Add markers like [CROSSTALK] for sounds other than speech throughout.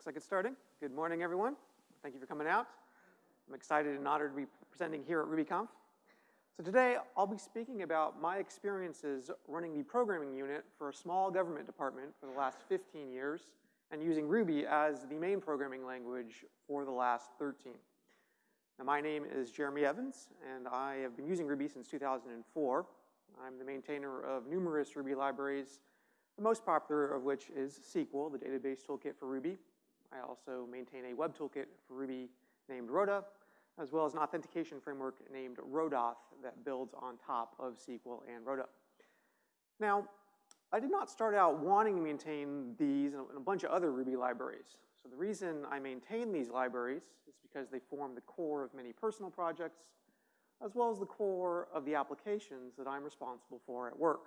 Looks like it's starting. Good morning, everyone. Thank you for coming out. I'm excited and honored to be presenting here at RubyConf. So today, I'll be speaking about my experiences running the programming unit for a small government department for the last 15 years and using Ruby as the main programming language for the last 13. Now, my name is Jeremy Evans, and I have been using Ruby since 2004. I'm the maintainer of numerous Ruby libraries, the most popular of which is Sequel, the database toolkit for Ruby. I also maintain a web toolkit for Ruby named Roda, as well as an authentication framework named Rodauth that builds on top of Sequel and Roda. Now, I did not start out wanting to maintain these and a bunch of other Ruby libraries. So the reason I maintain these libraries is because they form the core of many personal projects, as well as the core of the applications that I'm responsible for at work.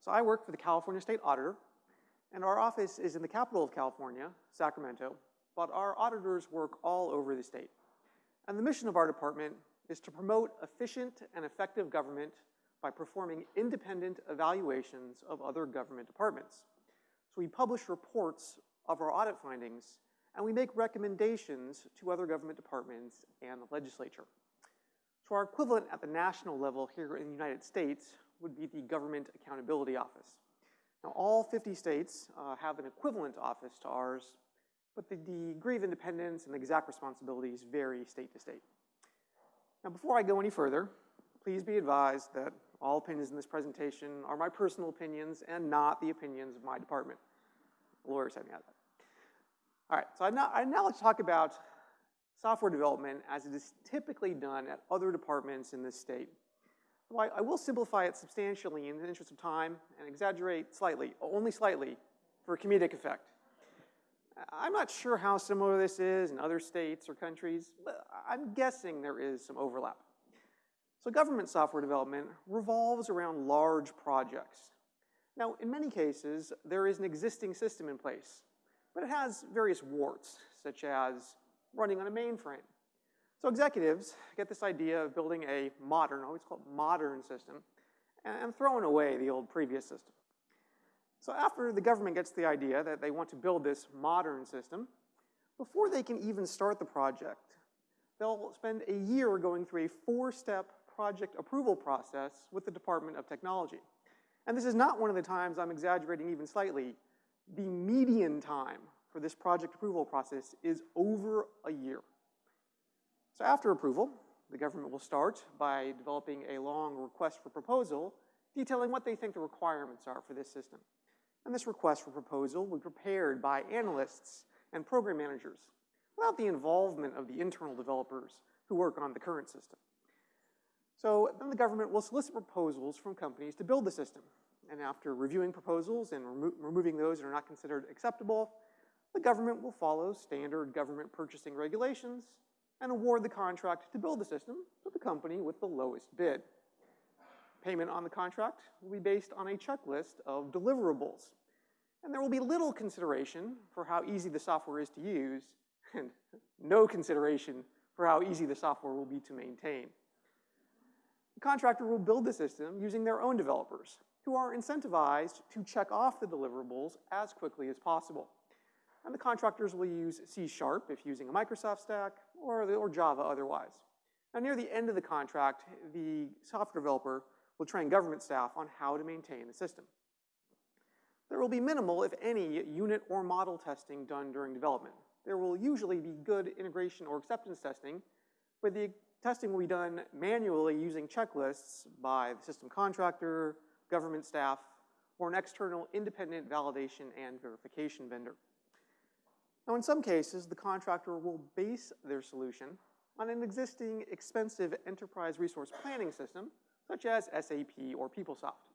So I work for the California State Auditor, and our office is in the capital of California, Sacramento, but our auditors work all over the state. And the mission of our department is to promote efficient and effective government by performing independent evaluations of other government departments. So we publish reports of our audit findings, and we make recommendations to other government departments and the legislature. So our equivalent at the national level here in the United States would be the Government Accountability Office. Now, all 50 states uh, have an equivalent office to ours, but the degree of independence and the exact responsibilities vary state to state. Now, before I go any further, please be advised that all opinions in this presentation are my personal opinions and not the opinions of my department. Lawyers have me out that. All right, so I'd now, I'd now like to talk about software development as it is typically done at other departments in this state. Well, I, I will simplify it substantially in the interest of time and exaggerate slightly, only slightly, for a comedic effect. I'm not sure how similar this is in other states or countries, but I'm guessing there is some overlap. So government software development revolves around large projects. Now, in many cases, there is an existing system in place, but it has various warts, such as running on a mainframe. So executives get this idea of building a modern, always called modern system, and throwing away the old previous system. So after the government gets the idea that they want to build this modern system, before they can even start the project, they'll spend a year going through a four-step project approval process with the Department of Technology. And this is not one of the times I'm exaggerating even slightly. The median time for this project approval process is over a year. So after approval, the government will start by developing a long request for proposal detailing what they think the requirements are for this system. And this request for proposal will be prepared by analysts and program managers without the involvement of the internal developers who work on the current system. So then the government will solicit proposals from companies to build the system. And after reviewing proposals and remo removing those that are not considered acceptable, the government will follow standard government purchasing regulations and award the contract to build the system to the company with the lowest bid. Payment on the contract will be based on a checklist of deliverables. And there will be little consideration for how easy the software is to use and no consideration for how easy the software will be to maintain The contractor will build the system using their own developers who are incentivized to check off the deliverables as quickly as possible. And the contractors will use C Sharp if using a Microsoft stack or, or Java otherwise. Now near the end of the contract, the software developer will train government staff on how to maintain the system. There will be minimal, if any, unit or model testing done during development. There will usually be good integration or acceptance testing, but the testing will be done manually using checklists by the system contractor, government staff, or an external independent validation and verification vendor. Now, in some cases, the contractor will base their solution on an existing expensive enterprise resource planning system, such as SAP or PeopleSoft.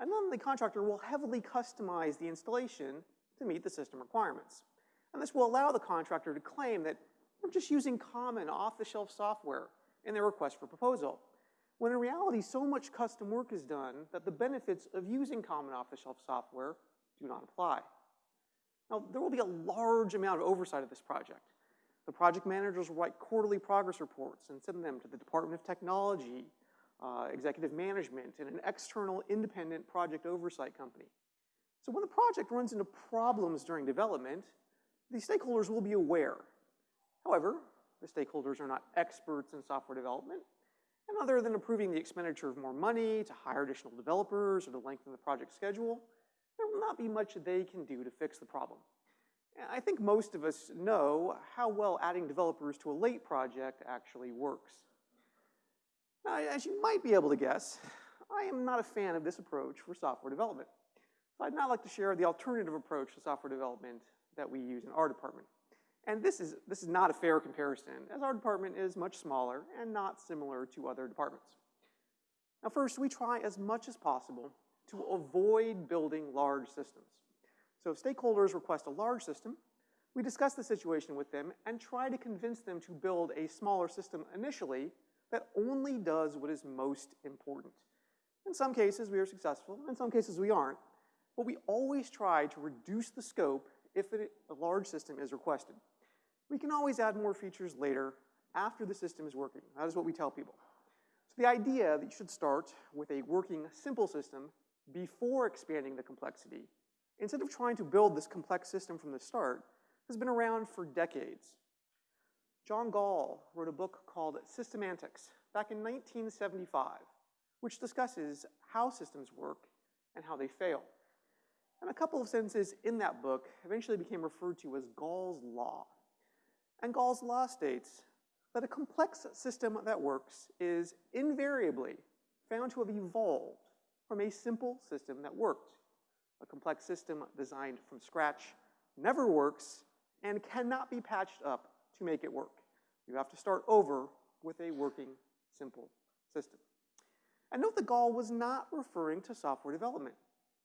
And then the contractor will heavily customize the installation to meet the system requirements. And this will allow the contractor to claim that they're just using common off-the-shelf software in their request for proposal. When in reality, so much custom work is done that the benefits of using common off-the-shelf software do not apply. Now, there will be a large amount of oversight of this project. The project managers will write quarterly progress reports and send them to the Department of Technology, uh, executive management, and an external independent project oversight company. So when the project runs into problems during development, the stakeholders will be aware. However, the stakeholders are not experts in software development, and other than approving the expenditure of more money to hire additional developers or to lengthen the project schedule, will not be much they can do to fix the problem. I think most of us know how well adding developers to a late project actually works. Now, as you might be able to guess, I am not a fan of this approach for software development. So I'd now like to share the alternative approach to software development that we use in our department. And this is, this is not a fair comparison, as our department is much smaller and not similar to other departments. Now first, we try as much as possible to avoid building large systems. So if stakeholders request a large system, we discuss the situation with them and try to convince them to build a smaller system initially that only does what is most important. In some cases, we are successful. In some cases, we aren't. But we always try to reduce the scope if a large system is requested. We can always add more features later after the system is working. That is what we tell people. So the idea that you should start with a working simple system before expanding the complexity, instead of trying to build this complex system from the start, has been around for decades. John Gall wrote a book called Systemantics back in 1975, which discusses how systems work and how they fail. And a couple of sentences in that book eventually became referred to as Gall's Law. And Gall's Law states that a complex system that works is invariably found to have evolved from a simple system that worked. A complex system designed from scratch never works and cannot be patched up to make it work. You have to start over with a working, simple system. And note that Gall was not referring to software development.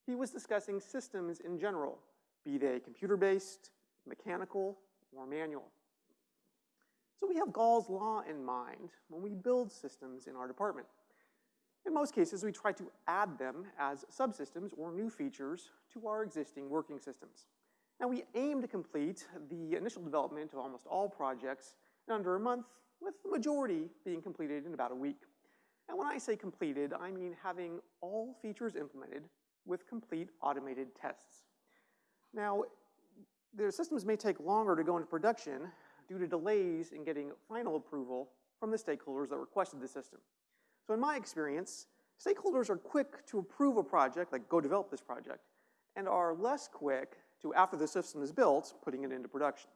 He was discussing systems in general, be they computer-based, mechanical, or manual. So we have Gall's law in mind when we build systems in our department. In most cases, we try to add them as subsystems or new features to our existing working systems. Now we aim to complete the initial development of almost all projects in under a month, with the majority being completed in about a week. And when I say completed, I mean having all features implemented with complete automated tests. Now, their systems may take longer to go into production due to delays in getting final approval from the stakeholders that requested the system. So in my experience, stakeholders are quick to approve a project, like go develop this project, and are less quick to, after the system is built, putting it into production.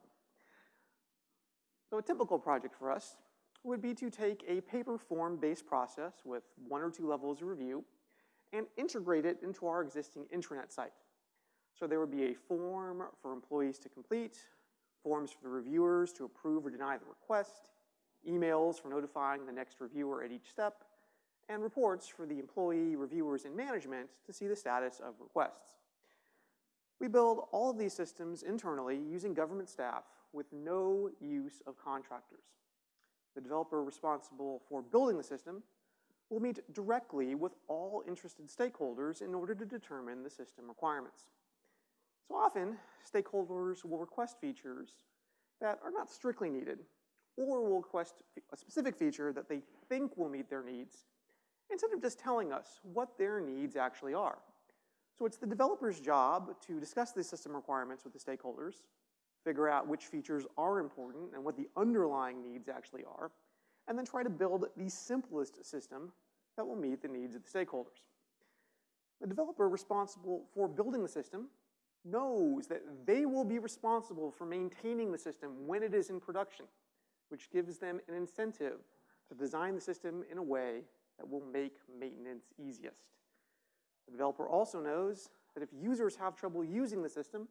So a typical project for us would be to take a paper form based process with one or two levels of review and integrate it into our existing intranet site. So there would be a form for employees to complete, forms for the reviewers to approve or deny the request, emails for notifying the next reviewer at each step, and reports for the employee, reviewers, and management to see the status of requests. We build all of these systems internally using government staff with no use of contractors. The developer responsible for building the system will meet directly with all interested stakeholders in order to determine the system requirements. So often, stakeholders will request features that are not strictly needed, or will request a specific feature that they think will meet their needs, instead of just telling us what their needs actually are. So it's the developer's job to discuss the system requirements with the stakeholders, figure out which features are important and what the underlying needs actually are, and then try to build the simplest system that will meet the needs of the stakeholders. The developer responsible for building the system knows that they will be responsible for maintaining the system when it is in production, which gives them an incentive to design the system in a way that will make maintenance easiest. The developer also knows that if users have trouble using the system,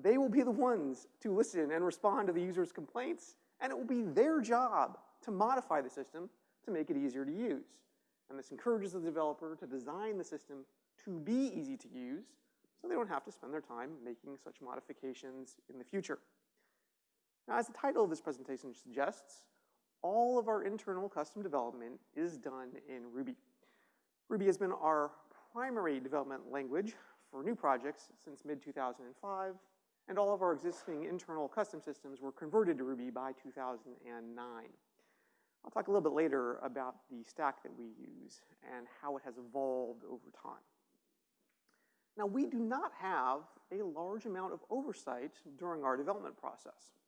they will be the ones to listen and respond to the user's complaints, and it will be their job to modify the system to make it easier to use. And this encourages the developer to design the system to be easy to use so they don't have to spend their time making such modifications in the future. Now, as the title of this presentation suggests, all of our internal custom development is done in Ruby. Ruby has been our primary development language for new projects since mid-2005, and all of our existing internal custom systems were converted to Ruby by 2009. I'll talk a little bit later about the stack that we use and how it has evolved over time. Now, we do not have a large amount of oversight during our development process.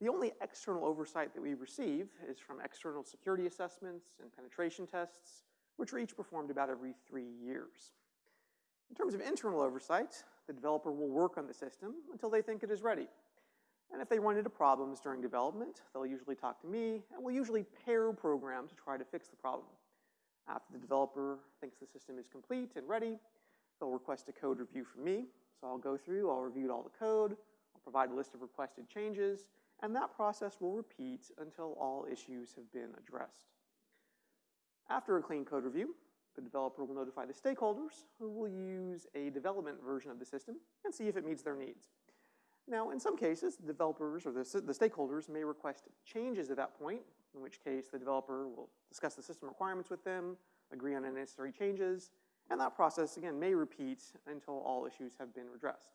The only external oversight that we receive is from external security assessments and penetration tests, which are each performed about every three years. In terms of internal oversight, the developer will work on the system until they think it is ready. And if they run into problems during development, they'll usually talk to me, and we'll usually pair program to try to fix the problem. After the developer thinks the system is complete and ready, they'll request a code review from me. So I'll go through, I'll review all the code, I'll provide a list of requested changes, and that process will repeat until all issues have been addressed. After a clean code review, the developer will notify the stakeholders who will use a development version of the system and see if it meets their needs. Now, in some cases, the developers or the, the stakeholders may request changes at that point, in which case the developer will discuss the system requirements with them, agree on any necessary changes, and that process, again, may repeat until all issues have been addressed.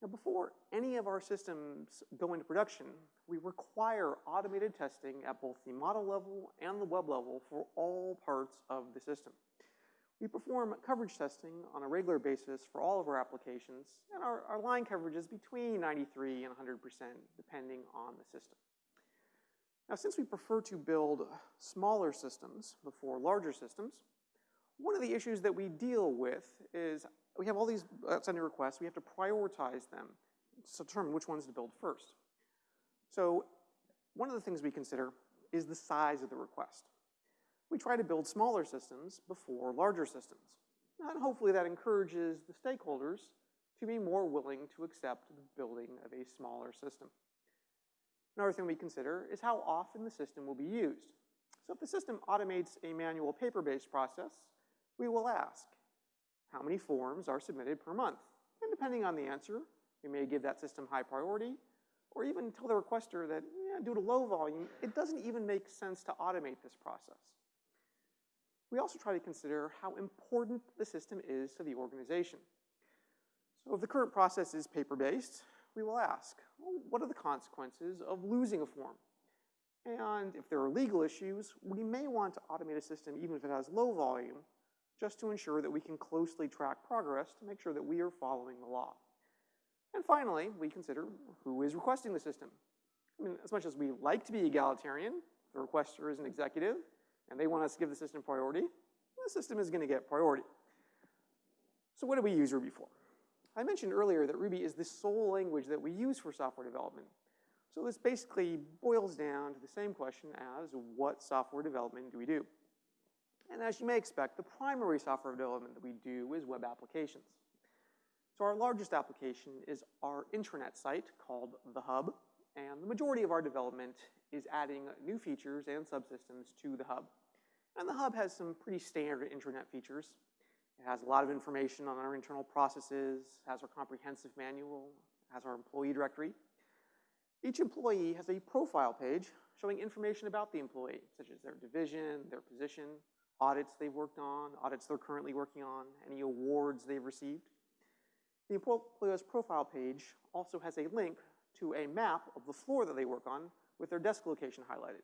Now, before any of our systems go into production, we require automated testing at both the model level and the web level for all parts of the system. We perform coverage testing on a regular basis for all of our applications, and our, our line coverage is between 93 and 100%, depending on the system. Now, since we prefer to build smaller systems before larger systems, one of the issues that we deal with is we have all these uh, outstanding requests. We have to prioritize them to determine which ones to build first. So one of the things we consider is the size of the request. We try to build smaller systems before larger systems. And hopefully that encourages the stakeholders to be more willing to accept the building of a smaller system. Another thing we consider is how often the system will be used. So if the system automates a manual paper-based process, we will ask, how many forms are submitted per month? And depending on the answer, we may give that system high priority, or even tell the requester that, yeah, due to low volume, it doesn't even make sense to automate this process. We also try to consider how important the system is to the organization. So if the current process is paper-based, we will ask, well, what are the consequences of losing a form? And if there are legal issues, we may want to automate a system even if it has low volume just to ensure that we can closely track progress to make sure that we are following the law. And finally, we consider who is requesting the system. I mean, as much as we like to be egalitarian, the requester is an executive, and they want us to give the system priority, the system is going to get priority. So what do we use Ruby for? I mentioned earlier that Ruby is the sole language that we use for software development. So this basically boils down to the same question as what software development do we do? And as you may expect, the primary software development that we do is web applications. So our largest application is our intranet site called The Hub, and the majority of our development is adding new features and subsystems to The Hub. And The Hub has some pretty standard intranet features. It has a lot of information on our internal processes, has our comprehensive manual, has our employee directory. Each employee has a profile page showing information about the employee, such as their division, their position, audits they've worked on, audits they're currently working on, any awards they've received. The employee's profile page also has a link to a map of the floor that they work on with their desk location highlighted.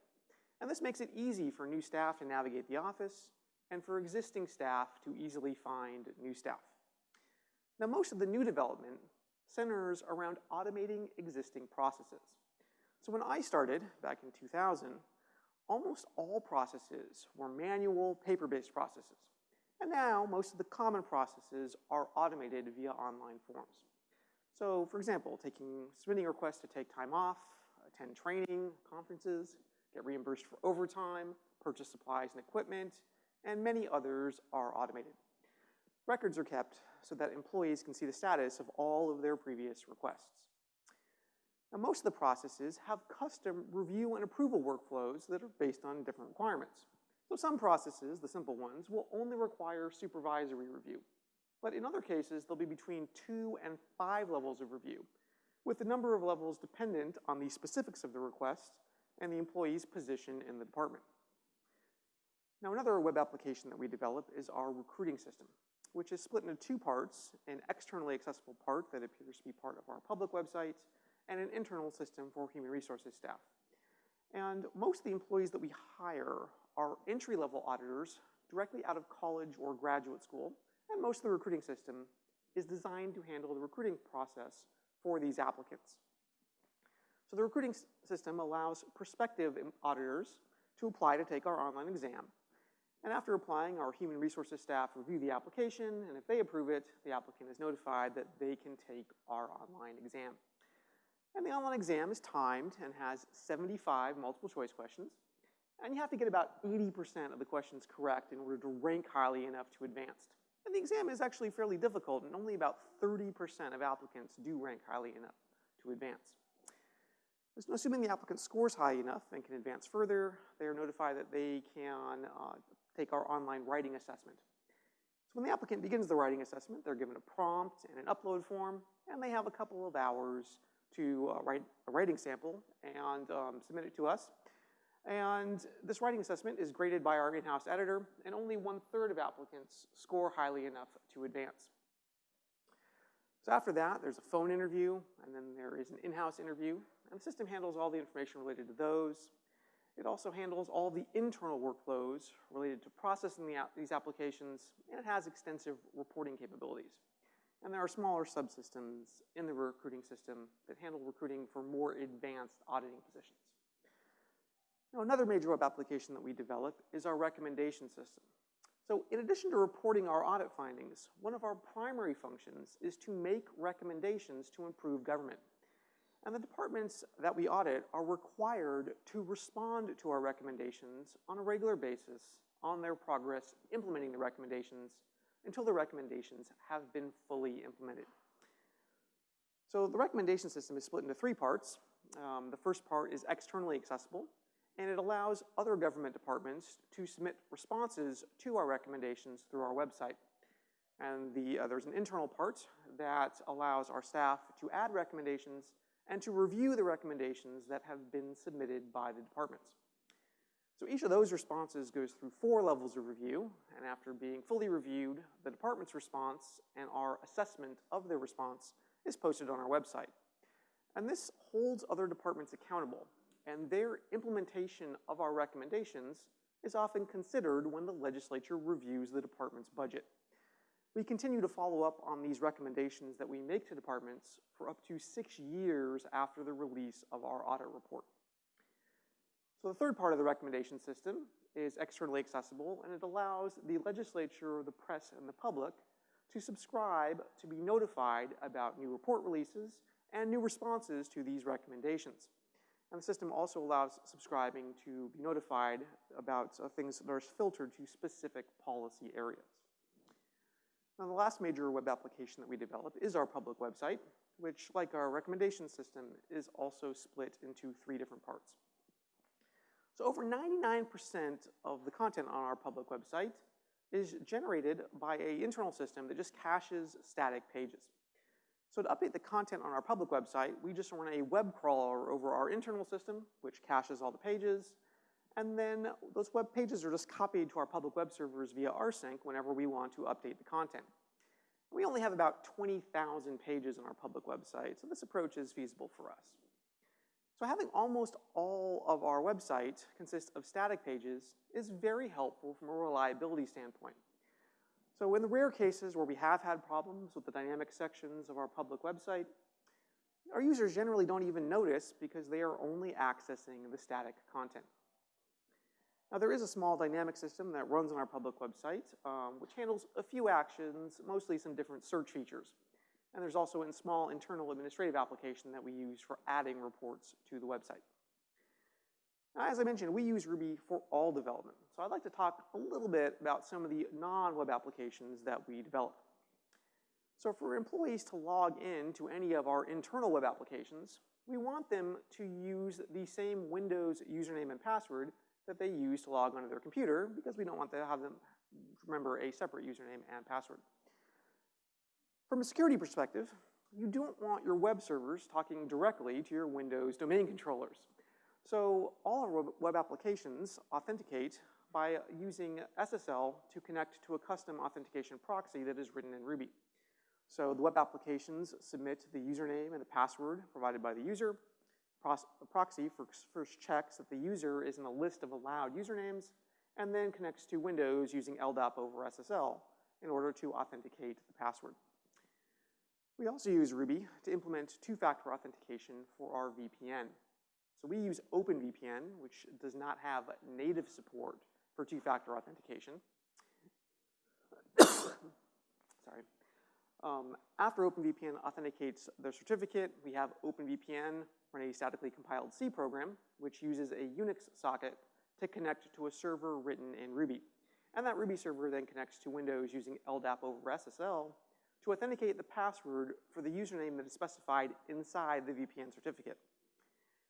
And this makes it easy for new staff to navigate the office and for existing staff to easily find new staff. Now, most of the new development centers around automating existing processes. So when I started back in 2000, almost all processes were manual, paper-based processes. And now, most of the common processes are automated via online forms. So, for example, taking submitting requests to take time off, attend training, conferences, get reimbursed for overtime, purchase supplies and equipment, and many others are automated. Records are kept so that employees can see the status of all of their previous requests. Now, most of the processes have custom review and approval workflows that are based on different requirements. So some processes, the simple ones, will only require supervisory review. But in other cases, there'll be between two and five levels of review, with the number of levels dependent on the specifics of the request and the employee's position in the department. Now, another web application that we develop is our recruiting system, which is split into two parts, an externally accessible part that appears to be part of our public website, and an internal system for human resources staff. And most of the employees that we hire are entry-level auditors directly out of college or graduate school and most of the recruiting system is designed to handle the recruiting process for these applicants. So the recruiting system allows prospective auditors to apply to take our online exam. And after applying, our human resources staff review the application, and if they approve it, the applicant is notified that they can take our online exam. And the online exam is timed and has 75 multiple choice questions. And you have to get about 80% of the questions correct in order to rank highly enough to advanced. And the exam is actually fairly difficult, and only about 30% of applicants do rank highly enough to advance. Assuming the applicant scores high enough and can advance further, they are notified that they can uh, take our online writing assessment. So when the applicant begins the writing assessment, they're given a prompt and an upload form, and they have a couple of hours to uh, write a writing sample and um, submit it to us. And this writing assessment is graded by our in-house editor, and only one-third of applicants score highly enough to advance. So after that, there's a phone interview, and then there is an in-house interview, and the system handles all the information related to those. It also handles all the internal workflows related to processing the, these applications, and it has extensive reporting capabilities. And there are smaller subsystems in the recruiting system that handle recruiting for more advanced auditing positions. Now, another major web application that we develop is our recommendation system. So in addition to reporting our audit findings, one of our primary functions is to make recommendations to improve government. And the departments that we audit are required to respond to our recommendations on a regular basis on their progress implementing the recommendations until the recommendations have been fully implemented. So the recommendation system is split into three parts. Um, the first part is externally accessible, and it allows other government departments to submit responses to our recommendations through our website. And the, uh, there's an internal part that allows our staff to add recommendations and to review the recommendations that have been submitted by the departments. So each of those responses goes through four levels of review, and after being fully reviewed, the department's response and our assessment of their response is posted on our website. And this holds other departments accountable, and their implementation of our recommendations is often considered when the legislature reviews the department's budget. We continue to follow up on these recommendations that we make to departments for up to six years after the release of our audit report. So the third part of the recommendation system is externally accessible, and it allows the legislature, the press, and the public to subscribe to be notified about new report releases and new responses to these recommendations. And the system also allows subscribing to be notified about uh, things that are filtered to specific policy areas. Now, the last major web application that we develop is our public website, which, like our recommendation system, is also split into three different parts. So over 99% of the content on our public website is generated by an internal system that just caches static pages. So to update the content on our public website, we just run a web crawler over our internal system, which caches all the pages, and then those web pages are just copied to our public web servers via rsync whenever we want to update the content. We only have about 20,000 pages on our public website, so this approach is feasible for us. So having almost all of our website consist of static pages is very helpful from a reliability standpoint. So in the rare cases where we have had problems with the dynamic sections of our public website, our users generally don't even notice because they are only accessing the static content. Now there is a small dynamic system that runs on our public website, um, which handles a few actions, mostly some different search features. And there's also a small internal administrative application that we use for adding reports to the website. Now, as I mentioned, we use Ruby for all development. So I'd like to talk a little bit about some of the non-web applications that we develop. So for employees to log in to any of our internal web applications, we want them to use the same Windows username and password that they use to log onto their computer because we don't want to have them remember a separate username and password. From a security perspective, you don't want your web servers talking directly to your Windows domain controllers. So all our web applications authenticate by using SSL to connect to a custom authentication proxy that is written in Ruby. So the web applications submit the username and the password provided by the user. The proxy first checks that the user is in a list of allowed usernames and then connects to Windows using LDAP over SSL in order to authenticate the password. We also use Ruby to implement two-factor authentication for our VPN. So we use OpenVPN, which does not have native support for two-factor authentication. [COUGHS] Sorry. Um, after OpenVPN authenticates the certificate, we have OpenVPN run a statically compiled C program, which uses a Unix socket to connect to a server written in Ruby. And that Ruby server then connects to Windows using LDAP over SSL to authenticate the password for the username that is specified inside the VPN certificate.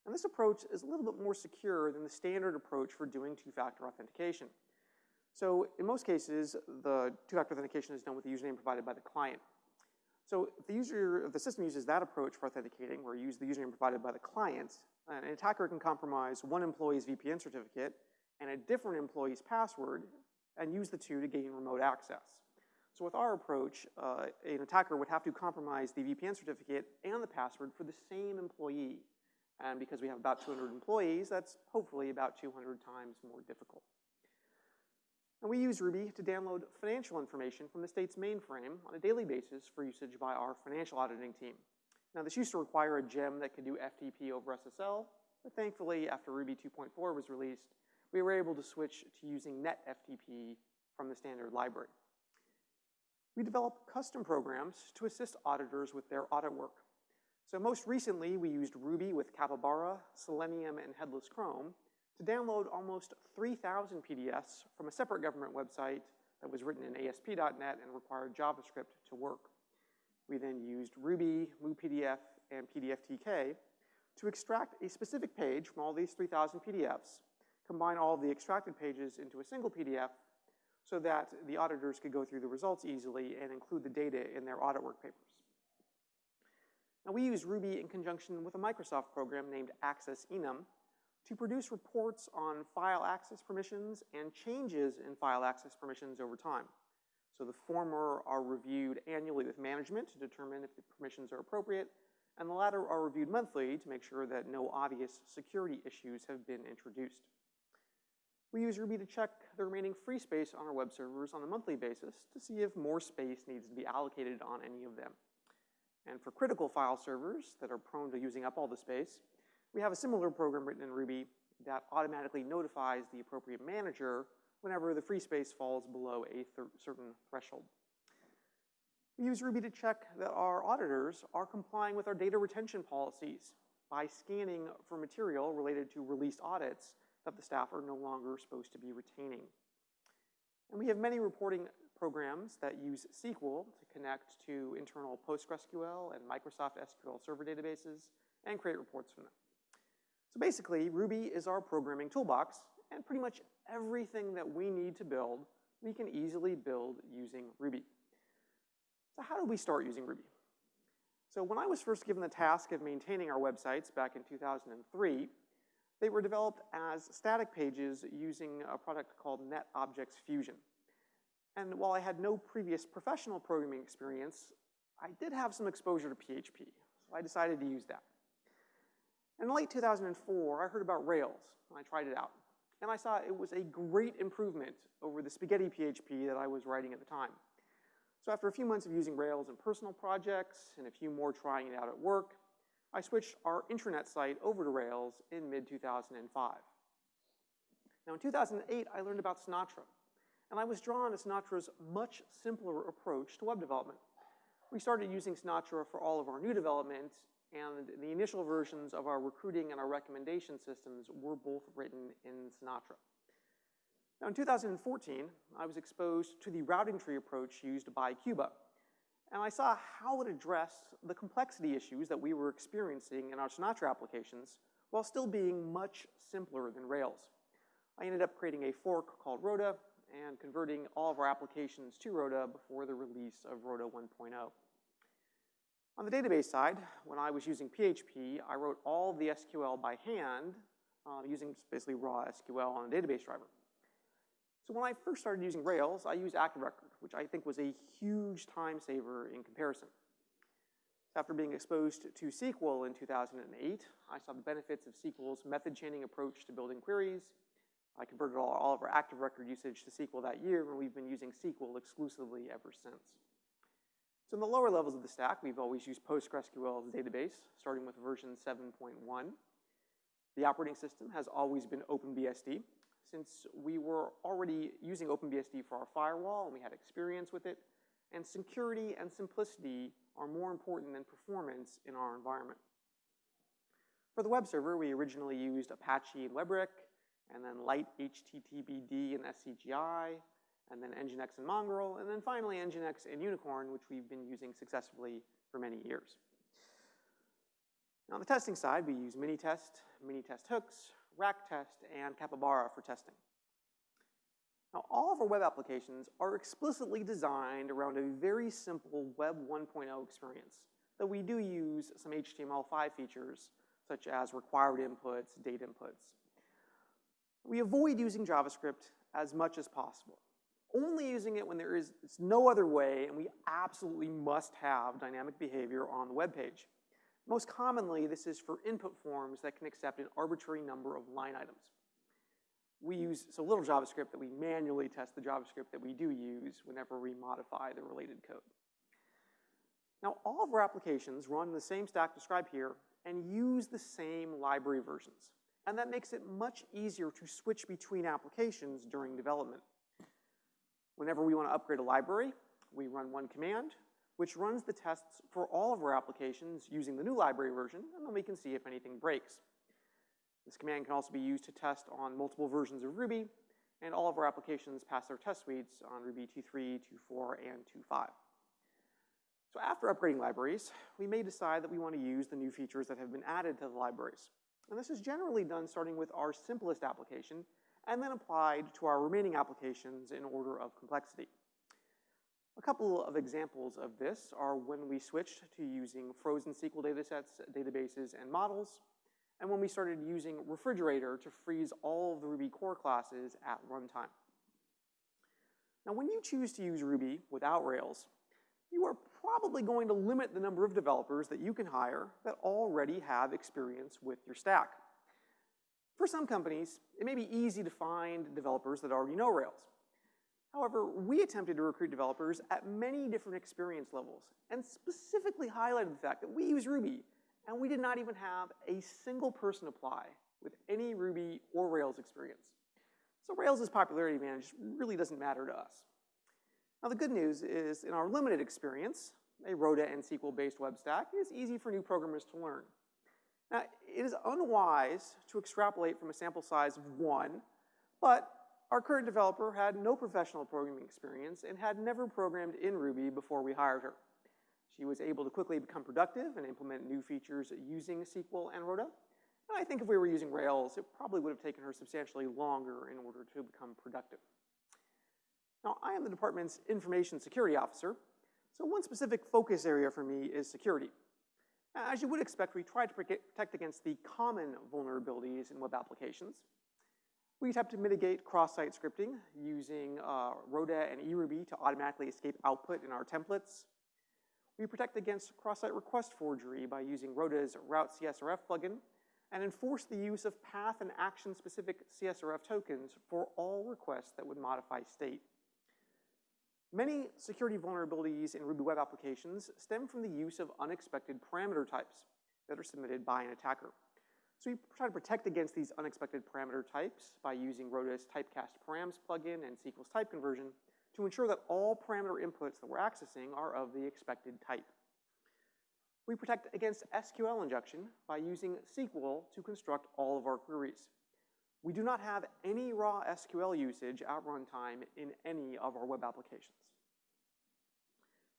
And this approach is a little bit more secure than the standard approach for doing two-factor authentication. So in most cases, the two-factor authentication is done with the username provided by the client. So if the user, if the system uses that approach for authenticating, where you use the username provided by the client, an attacker can compromise one employee's VPN certificate and a different employee's password and use the two to gain remote access. So with our approach, uh, an attacker would have to compromise the VPN certificate and the password for the same employee. And because we have about 200 employees, that's hopefully about 200 times more difficult. And we use Ruby to download financial information from the state's mainframe on a daily basis for usage by our financial auditing team. Now, this used to require a gem that could do FTP over SSL, but thankfully, after Ruby 2.4 was released, we were able to switch to using NetFTP from the standard library. We develop custom programs to assist auditors with their audit work. So most recently, we used Ruby with Capybara, Selenium, and Headless Chrome to download almost 3,000 PDFs from a separate government website that was written in ASP.NET and required JavaScript to work. We then used Ruby, MuPDF, and PDFTK to extract a specific page from all these 3,000 PDFs, combine all of the extracted pages into a single PDF so that the auditors could go through the results easily and include the data in their audit work papers. Now we use Ruby in conjunction with a Microsoft program named AccessEnum to produce reports on file access permissions and changes in file access permissions over time. So the former are reviewed annually with management to determine if the permissions are appropriate, and the latter are reviewed monthly to make sure that no obvious security issues have been introduced. We use Ruby to check the remaining free space on our web servers on a monthly basis to see if more space needs to be allocated on any of them. And for critical file servers that are prone to using up all the space, we have a similar program written in Ruby that automatically notifies the appropriate manager whenever the free space falls below a certain threshold. We use Ruby to check that our auditors are complying with our data retention policies by scanning for material related to released audits that the staff are no longer supposed to be retaining. And we have many reporting programs that use Sequel to connect to internal PostgreSQL and Microsoft SQL Server databases and create reports from them. So basically, Ruby is our programming toolbox, and pretty much everything that we need to build, we can easily build using Ruby. So how did we start using Ruby? So when I was first given the task of maintaining our websites back in 2003, they were developed as static pages using a product called NetObjects Fusion. And while I had no previous professional programming experience, I did have some exposure to PHP, so I decided to use that. In late 2004, I heard about Rails, and I tried it out. And I saw it was a great improvement over the spaghetti PHP that I was writing at the time. So after a few months of using Rails in personal projects and a few more trying it out at work, I switched our intranet site over to Rails in mid-2005. Now in 2008, I learned about Sinatra, and I was drawn to Sinatra's much simpler approach to web development. We started using Sinatra for all of our new development, and the initial versions of our recruiting and our recommendation systems were both written in Sinatra. Now in 2014, I was exposed to the routing tree approach used by Cuba, and I saw how it addressed the complexity issues that we were experiencing in our Sinatra applications while still being much simpler than Rails. I ended up creating a fork called Roda and converting all of our applications to Roda before the release of Roda 1.0. On the database side, when I was using PHP, I wrote all the SQL by hand uh, using basically raw SQL on a database driver. So when I first started using Rails, I used ActiveRecord, which I think was a huge time saver in comparison. After being exposed to Sequel in 2008, I saw the benefits of Sequel's method chaining approach to building queries, I converted all, all of our Active Record usage to Sequel that year, and we've been using Sequel exclusively ever since. So in the lower levels of the stack, we've always used PostgreSQL as a database, starting with version 7.1. The operating system has always been OpenBSD. Since we were already using OpenBSD for our firewall and we had experience with it, and security and simplicity are more important than performance in our environment. For the web server, we originally used Apache and WEBrick, and then Lite HTTPD and SCGI, and then Nginx and Mongrel, and then finally Nginx and Unicorn, which we've been using successfully for many years. Now on the testing side, we use Minitest, Minitest hooks, RackTest, and Capybara for testing. Now all of our web applications are explicitly designed around a very simple Web 1.0 experience, though we do use some HTML5 features such as required inputs, date inputs. We avoid using JavaScript as much as possible, only using it when there is no other way and we absolutely must have dynamic behavior on the web page. Most commonly, this is for input forms that can accept an arbitrary number of line items. We use so little JavaScript that we manually test the JavaScript that we do use whenever we modify the related code. Now, all of our applications run the same stack described here and use the same library versions. And that makes it much easier to switch between applications during development. Whenever we want to upgrade a library, we run one command, which runs the tests for all of our applications using the new library version, and then we can see if anything breaks. This command can also be used to test on multiple versions of Ruby, and all of our applications pass their test suites on Ruby 2.3, 2.4, and 2.5. So after upgrading libraries, we may decide that we want to use the new features that have been added to the libraries. And this is generally done starting with our simplest application and then applied to our remaining applications in order of complexity. A couple of examples of this are when we switched to using frozen Sequel datasets, databases, and models, and when we started using Refrigerator to freeze all of the Ruby core classes at runtime. Now, when you choose to use Ruby without Rails, you are probably going to limit the number of developers that you can hire that already have experience with your stack. For some companies, it may be easy to find developers that already know Rails. However, we attempted to recruit developers at many different experience levels and specifically highlighted the fact that we use Ruby and we did not even have a single person apply with any Ruby or Rails experience. So Rails' popularity advantage really doesn't matter to us. Now the good news is in our limited experience, a Roda and Sequel-based web stack is easy for new programmers to learn. Now, it is unwise to extrapolate from a sample size of one, but our current developer had no professional programming experience and had never programmed in Ruby before we hired her. She was able to quickly become productive and implement new features using Sequel and Roda. And I think if we were using Rails, it probably would have taken her substantially longer in order to become productive. Now, I am the department's information security officer, so one specific focus area for me is security. As you would expect, we try to protect against the common vulnerabilities in web applications. We attempt to mitigate cross-site scripting using uh, and eRuby to automatically escape output in our templates. We protect against cross-site request forgery by using Roda's Route CSRF plugin and enforce the use of path and action-specific CSRF tokens for all requests that would modify state. Many security vulnerabilities in Ruby web applications stem from the use of unexpected parameter types that are submitted by an attacker. So we try to protect against these unexpected parameter types by using Roda's typecast params plugin and Sequel's type conversion to ensure that all parameter inputs that we're accessing are of the expected type. We protect against SQL injection by using Sequel to construct all of our queries. We do not have any raw SQL usage at runtime in any of our web applications.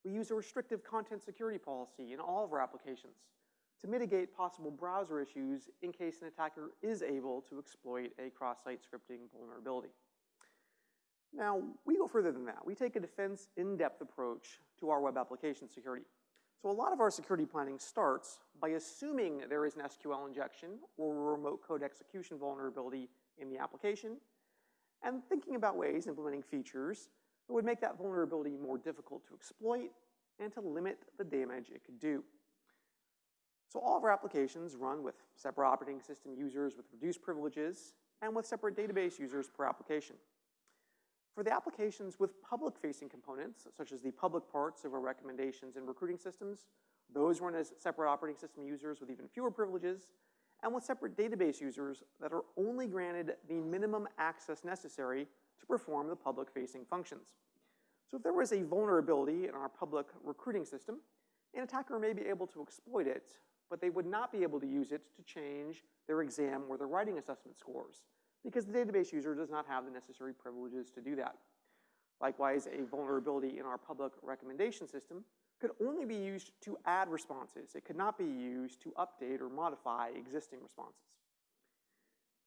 We use a restrictive content security policy in all of our applications to mitigate possible browser issues in case an attacker is able to exploit a cross-site scripting vulnerability. Now, we go further than that. We take a defense in-depth approach to our web application security. So a lot of our security planning starts by assuming there is an SQL injection or a remote code execution vulnerability in the application, and thinking about ways implementing features that would make that vulnerability more difficult to exploit and to limit the damage it could do. So all of our applications run with separate operating system users with reduced privileges and with separate database users per application. For the applications with public-facing components, such as the public parts of our recommendations and recruiting systems, those run as separate operating system users with even fewer privileges, and with separate database users that are only granted the minimum access necessary to perform the public-facing functions. So if there was a vulnerability in our public recruiting system, an attacker may be able to exploit it, but they would not be able to use it to change their exam or their writing assessment scores because the database user does not have the necessary privileges to do that. Likewise, a vulnerability in our public recommendation system could only be used to add responses. It could not be used to update or modify existing responses.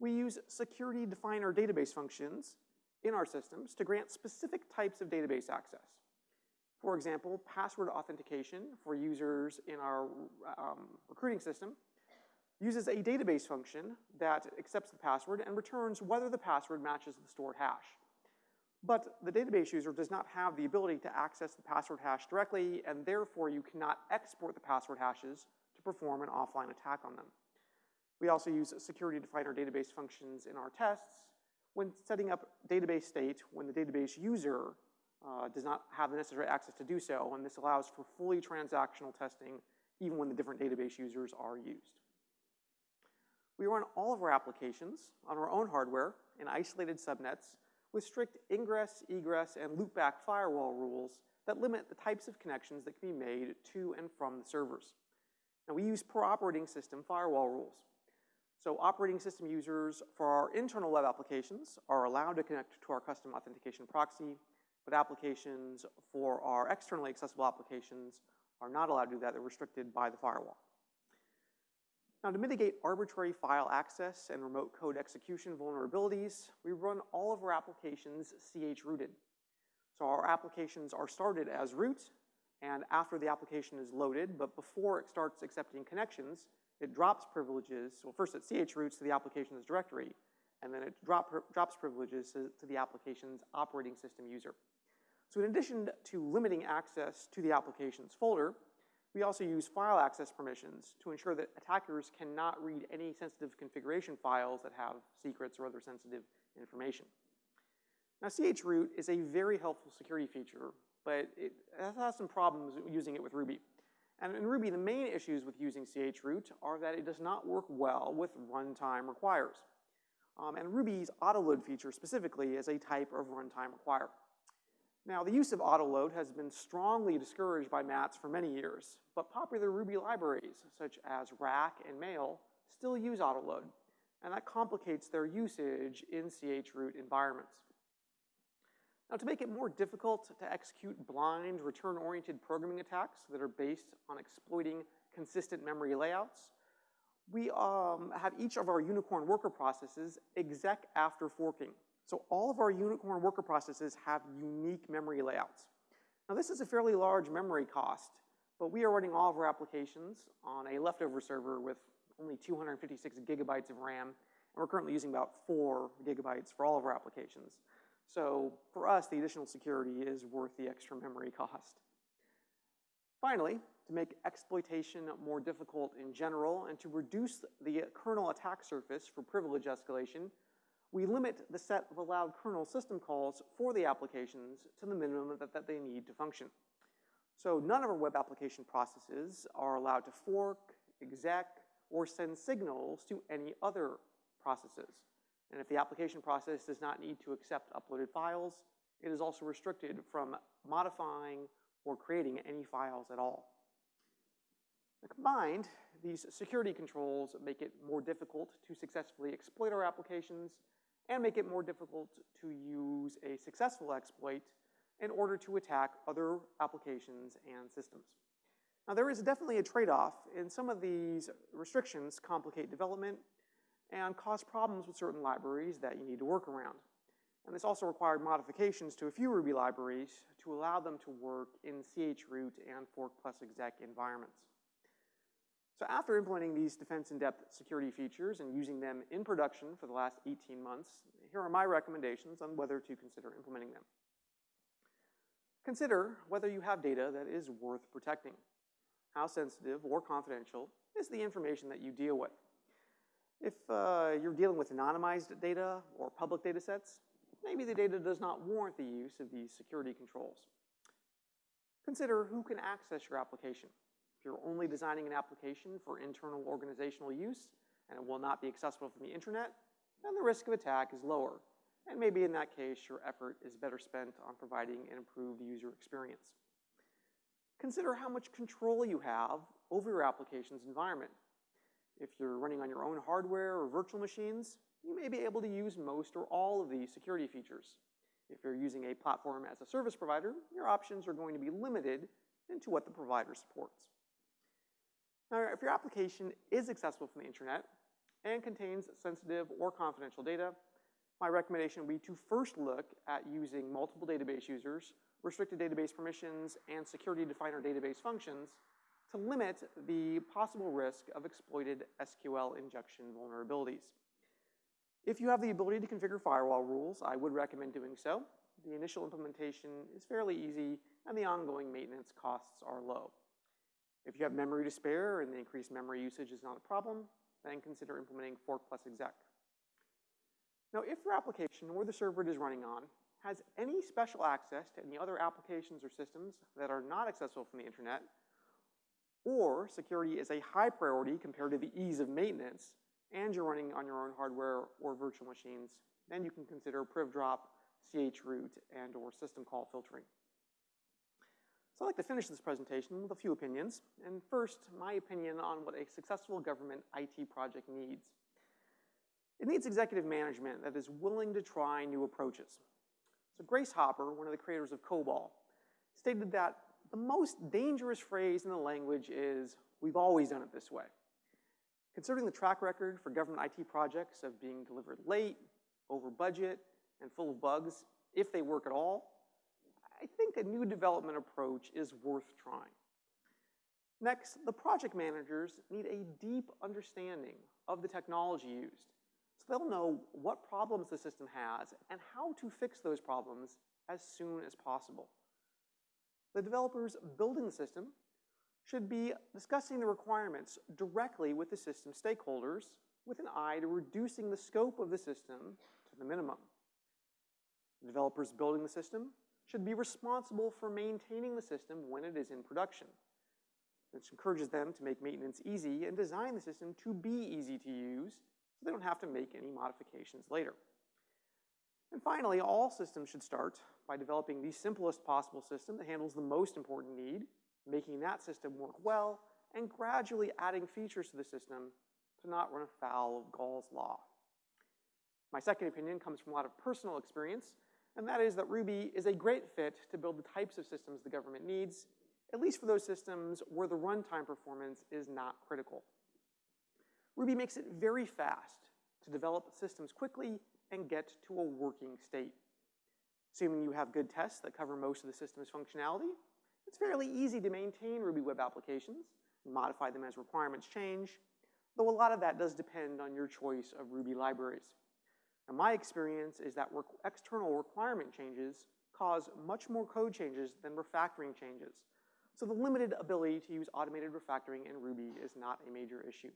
We use security definer database functions in our systems to grant specific types of database access. For example, password authentication for users in our um, recruiting system uses a database function that accepts the password and returns whether the password matches the stored hash. But the database user does not have the ability to access the password hash directly, and therefore you cannot export the password hashes to perform an offline attack on them. We also use security definer database functions in our tests when setting up database state when the database user uh, does not have the necessary access to do so, and this allows for fully transactional testing even when the different database users are used. We run all of our applications on our own hardware in isolated subnets with strict ingress, egress, and loopback firewall rules that limit the types of connections that can be made to and from the servers. Now we use per operating system firewall rules. So operating system users for our internal web applications are allowed to connect to our custom authentication proxy, but applications for our externally accessible applications are not allowed to do that. They're restricted by the firewall. Now to mitigate arbitrary file access and remote code execution vulnerabilities, we run all of our applications chrooted. So our applications are started as root, and after the application is loaded, but before it starts accepting connections, it drops privileges. Well, first it chroots to the application's directory, and then it drop, drops privileges to, to the application's operating system user. So in addition to limiting access to the application's folder, we also use file access permissions to ensure that attackers cannot read any sensitive configuration files that have secrets or other sensitive information. Now, chroot is a very helpful security feature, but it has some problems using it with Ruby. And in Ruby, the main issues with using chroot are that it does not work well with runtime requires. Um, and Ruby's autoload feature specifically is a type of runtime require. Now, the use of autoload has been strongly discouraged by Matz for many years, but popular Ruby libraries, such as Rack and Mail, still use autoload, and that complicates their usage in chroot environments. Now, to make it more difficult to execute blind, return-oriented programming attacks that are based on exploiting consistent memory layouts, we um, have each of our unicorn worker processes exec after forking. So all of our unicorn worker processes have unique memory layouts. Now this is a fairly large memory cost, but we are running all of our applications on a leftover server with only 256 gigabytes of RAM, and we're currently using about four gigabytes for all of our applications. So for us, the additional security is worth the extra memory cost. Finally, to make exploitation more difficult in general and to reduce the kernel attack surface for privilege escalation, we limit the set of allowed kernel system calls for the applications to the minimum that, that they need to function. So none of our web application processes are allowed to fork, exec, or send signals to any other processes. And if the application process does not need to accept uploaded files, it is also restricted from modifying or creating any files at all. Combined, these security controls make it more difficult to successfully exploit our applications and make it more difficult to use a successful exploit in order to attack other applications and systems. Now there is definitely a trade-off, and some of these restrictions complicate development and cause problems with certain libraries that you need to work around. And this also required modifications to a few Ruby libraries to allow them to work in chroot and fork plus exec environments. So after implementing these defense in-depth security features and using them in production for the last 18 months, here are my recommendations on whether to consider implementing them. Consider whether you have data that is worth protecting. How sensitive or confidential is the information that you deal with? If uh, you're dealing with anonymized data or public data sets, maybe the data does not warrant the use of these security controls. Consider who can access your application. If you're only designing an application for internal organizational use and it will not be accessible from the internet, then the risk of attack is lower. And maybe in that case, your effort is better spent on providing an improved user experience. Consider how much control you have over your application's environment. If you're running on your own hardware or virtual machines, you may be able to use most or all of these security features. If you're using a platform as a service provider, your options are going to be limited into what the provider supports. Now, if your application is accessible from the internet and contains sensitive or confidential data, my recommendation would be to first look at using multiple database users, restricted database permissions, and security definer database functions to limit the possible risk of exploited SQL injection vulnerabilities. If you have the ability to configure firewall rules, I would recommend doing so. The initial implementation is fairly easy, and the ongoing maintenance costs are low. If you have memory to spare and the increased memory usage is not a problem, then consider implementing fork plus exec. Now, if your application or the server it is running on has any special access to any other applications or systems that are not accessible from the internet, or security is a high priority compared to the ease of maintenance, and you're running on your own hardware or virtual machines, then you can consider privdrop, chroot, and or system call filtering. So I'd like to finish this presentation with a few opinions, and first, my opinion on what a successful government IT project needs. It needs executive management that is willing to try new approaches. So Grace Hopper, one of the creators of COBOL, stated that the most dangerous phrase in the language is, we've always done it this way. Considering the track record for government IT projects of being delivered late, over budget, and full of bugs, if they work at all, I think a new development approach is worth trying. Next, the project managers need a deep understanding of the technology used. So they'll know what problems the system has and how to fix those problems as soon as possible. The developers building the system should be discussing the requirements directly with the system stakeholders with an eye to reducing the scope of the system to the minimum. The developers building the system should be responsible for maintaining the system when it is in production. This encourages them to make maintenance easy and design the system to be easy to use so they don't have to make any modifications later. And finally, all systems should start by developing the simplest possible system that handles the most important need, making that system work well, and gradually adding features to the system to not run afoul of Gall's law. My second opinion comes from a lot of personal experience and that is that Ruby is a great fit to build the types of systems the government needs, at least for those systems where the runtime performance is not critical. Ruby makes it very fast to develop systems quickly and get to a working state. Assuming you have good tests that cover most of the system's functionality, it's fairly easy to maintain Ruby web applications, modify them as requirements change, though a lot of that does depend on your choice of Ruby libraries. And my experience is that external requirement changes cause much more code changes than refactoring changes. So the limited ability to use automated refactoring in Ruby is not a major issue.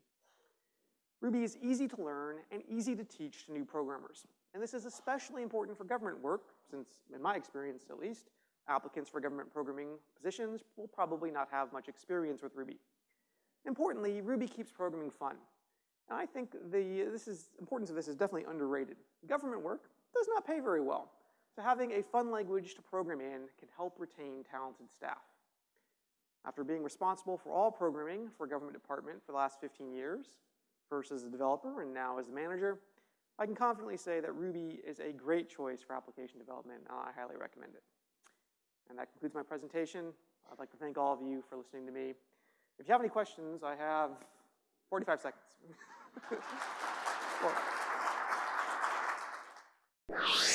Ruby is easy to learn and easy to teach to new programmers. And this is especially important for government work, since in my experience at least, applicants for government programming positions will probably not have much experience with Ruby. Importantly, Ruby keeps programming fun. I think the this is, importance of this is definitely underrated. Government work does not pay very well. So having a fun language to program in can help retain talented staff. After being responsible for all programming for a government department for the last 15 years, first as a developer and now as a manager, I can confidently say that Ruby is a great choice for application development, and I highly recommend it. And that concludes my presentation. I'd like to thank all of you for listening to me. If you have any questions, I have 45 seconds. [LAUGHS] well. [LAUGHS]